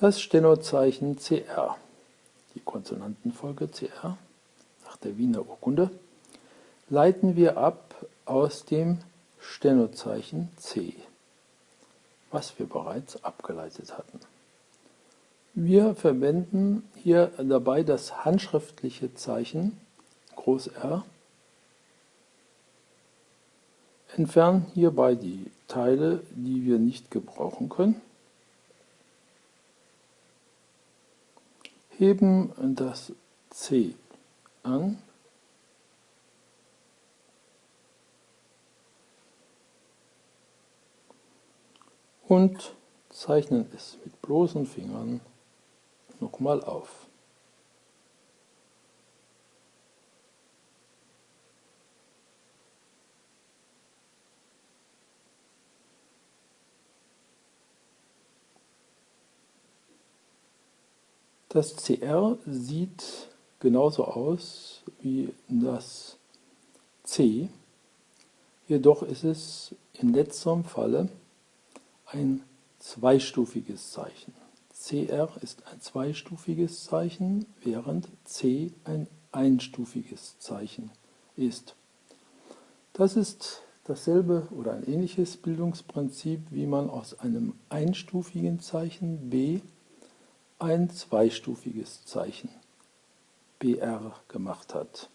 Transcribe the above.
Das Stenozeichen CR, die Konsonantenfolge CR nach der Wiener Urkunde, leiten wir ab aus dem Stenozeichen C, was wir bereits abgeleitet hatten. Wir verwenden hier dabei das handschriftliche Zeichen Groß R, entfernen hierbei die Teile, die wir nicht gebrauchen können heben das C an und zeichnen es mit bloßen Fingern nochmal auf. Das CR sieht genauso aus wie das C, jedoch ist es in letzterem Falle ein zweistufiges Zeichen. CR ist ein zweistufiges Zeichen, während C ein einstufiges Zeichen ist. Das ist dasselbe oder ein ähnliches Bildungsprinzip, wie man aus einem einstufigen Zeichen B ein zweistufiges Zeichen BR gemacht hat.